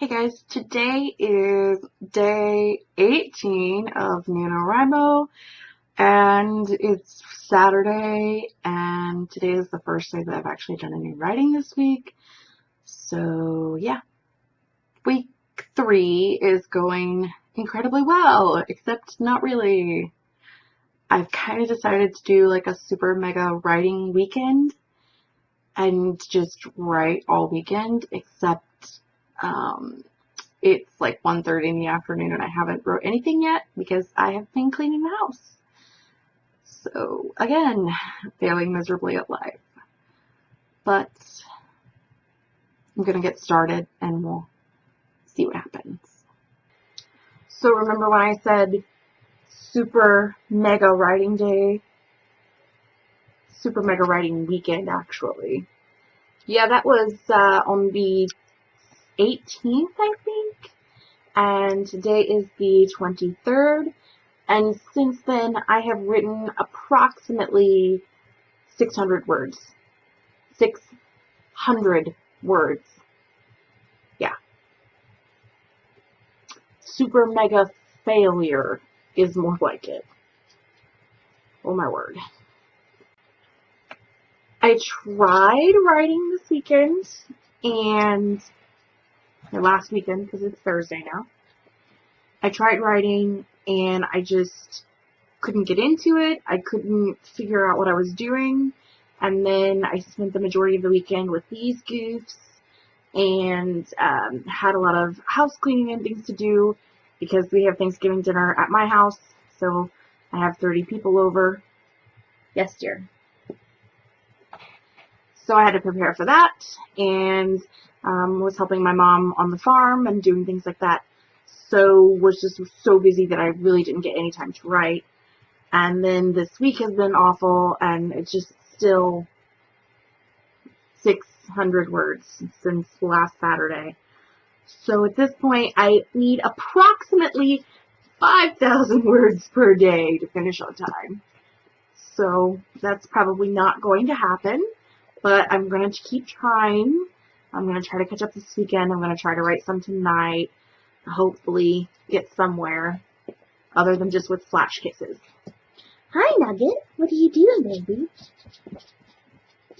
Hey guys, today is day 18 of NaNoWriMo and it's Saturday and today is the first day that I've actually done any writing this week. So yeah, week three is going incredibly well, except not really. I've kind of decided to do like a super mega writing weekend and just write all weekend except um, it's like 1.30 in the afternoon and I haven't wrote anything yet because I have been cleaning the house. So again, failing miserably at life. But I'm going to get started and we'll see what happens. So remember when I said super mega writing day? Super mega writing weekend actually. Yeah, that was uh, on the 18th, I think. And today is the 23rd. And since then, I have written approximately 600 words. 600 words. Yeah. Super mega failure is more like it. Oh my word. I tried writing this weekend and last weekend because it's Thursday now. I tried writing and I just couldn't get into it. I couldn't figure out what I was doing. And then I spent the majority of the weekend with these goofs and um, had a lot of house cleaning and things to do because we have Thanksgiving dinner at my house. So I have 30 people over. Yes, dear. So I had to prepare for that and um, was helping my mom on the farm and doing things like that. So was just so busy that I really didn't get any time to write. And then this week has been awful and it's just still 600 words since last Saturday. So at this point I need approximately 5,000 words per day to finish on time. So that's probably not going to happen, but I'm going to keep trying I'm going to try to catch up this weekend. I'm going to try to write some tonight. Hopefully get somewhere other than just with flash kisses. Hi, Nugget. What are you doing, baby?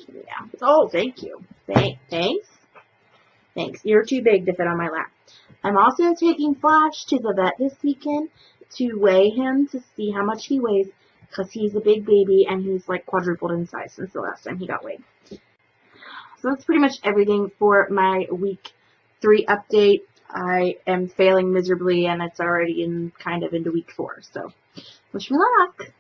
Yeah. Oh, thank you. Thank, thanks. Thanks. You're too big to fit on my lap. I'm also taking Flash to the vet this weekend to weigh him to see how much he weighs because he's a big baby and he's like quadrupled in size since the last time he got weighed. So that's pretty much everything for my week three update. I am failing miserably and it's already in kind of into week four. So wish me luck.